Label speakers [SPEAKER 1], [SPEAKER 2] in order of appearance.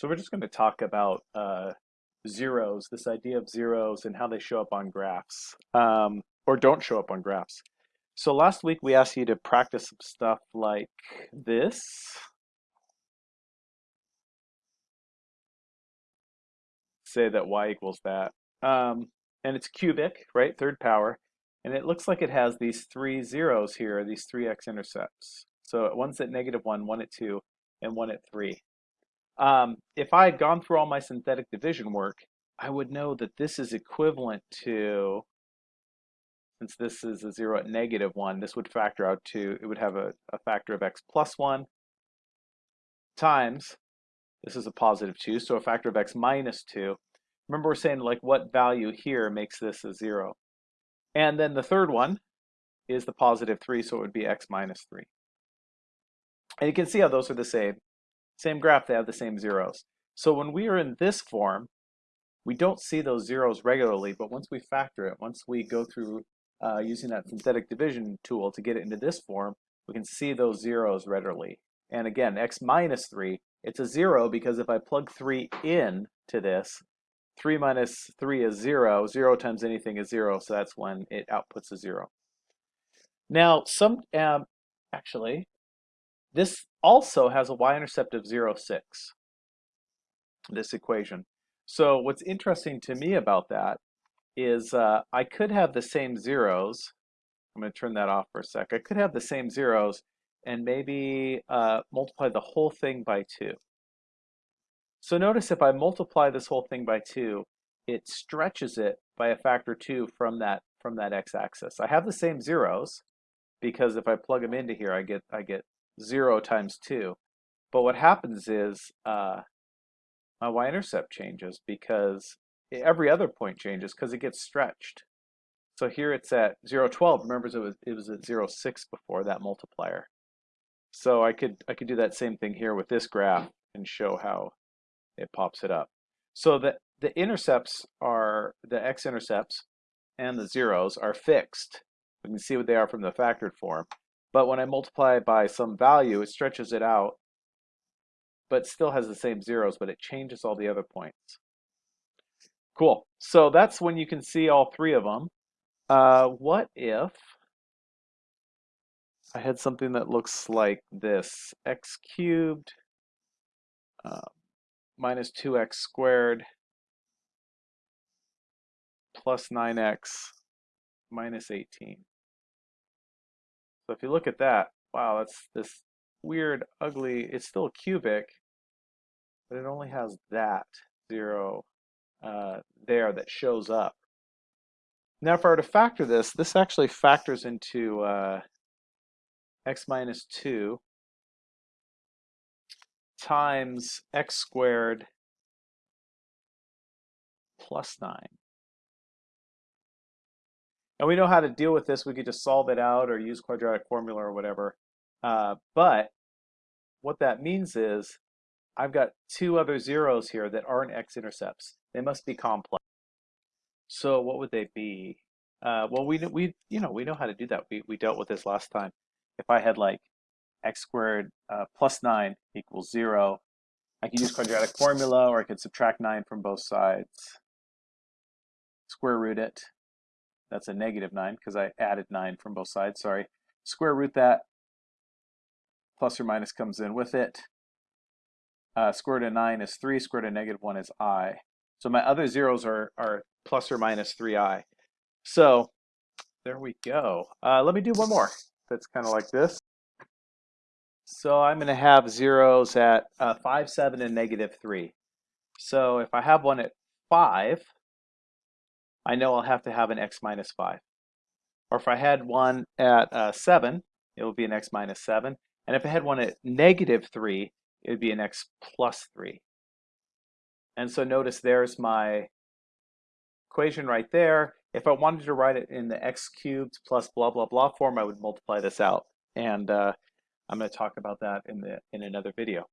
[SPEAKER 1] So we're just going to talk about uh, zeros, this idea of zeros and how they show up on graphs, um, or don't show up on graphs. So last week we asked you to practice some stuff like this. Say that y equals that. Um, and it's cubic, right, third power. And it looks like it has these three zeros here, these three x-intercepts. So one's at negative one, one at two, and one at three. Um, if I had gone through all my synthetic division work, I would know that this is equivalent to, since this is a 0 at negative 1, this would factor out to, it would have a, a factor of x plus 1 times, this is a positive 2, so a factor of x minus 2. Remember we're saying like what value here makes this a 0. And then the third one is the positive 3, so it would be x minus 3. And you can see how those are the same. Same graph, they have the same zeros. So when we are in this form, we don't see those zeros regularly, but once we factor it, once we go through uh, using that synthetic division tool to get it into this form, we can see those zeros readily. And again, x minus 3, it's a 0 because if I plug 3 in to this, 3 minus 3 is 0. 0 times anything is 0, so that's when it outputs a 0. Now, some um, actually, this also has a y-intercept of 0, 6, this equation. So what's interesting to me about that is uh, I could have the same zeros. I'm going to turn that off for a sec. I could have the same zeros and maybe uh, multiply the whole thing by 2. So notice if I multiply this whole thing by 2, it stretches it by a factor 2 from that from that x-axis. I have the same zeros because if I plug them into here, I get I get 0 times 2. But what happens is uh, my y-intercept changes because every other point changes because it gets stretched. So here it's at 0, 12. Remember it was, it was at 0, 6 before that multiplier. So I could, I could do that same thing here with this graph and show how it pops it up. So the, the intercepts are, the x-intercepts and the zeros are fixed. We can see what they are from the factored form. But when I multiply it by some value, it stretches it out, but still has the same zeros, but it changes all the other points. Cool. So that's when you can see all three of them. Uh, what if I had something that looks like this, x cubed uh, minus 2x squared plus 9x minus 18. So if you look at that, wow, that's this weird, ugly, it's still cubic, but it only has that zero uh, there that shows up. Now if I were to factor this, this actually factors into uh, x minus 2 times x squared plus 9. And we know how to deal with this. We could just solve it out or use quadratic formula or whatever. Uh, but what that means is I've got two other zeros here that aren't x-intercepts. They must be complex. So what would they be? Uh, well, we we you know we know how to do that. We we dealt with this last time. If I had like x squared uh, plus nine equals zero, I could use quadratic formula, or I could subtract nine from both sides, square root it, that's a negative 9 because I added 9 from both sides, sorry. Square root that, plus or minus comes in with it. Uh, square root of 9 is 3, square root of negative 1 is i. So my other zeros are, are plus or minus 3i. So there we go. Uh, let me do one more that's kind of like this. So I'm going to have zeros at uh, 5, 7, and negative 3. So if I have one at 5, I know I'll have to have an x minus 5. Or if I had one at uh, 7, it would be an x minus 7. And if I had one at negative 3, it would be an x plus 3. And so notice there's my equation right there. If I wanted to write it in the x cubed plus blah, blah, blah form, I would multiply this out. And uh, I'm going to talk about that in, the, in another video.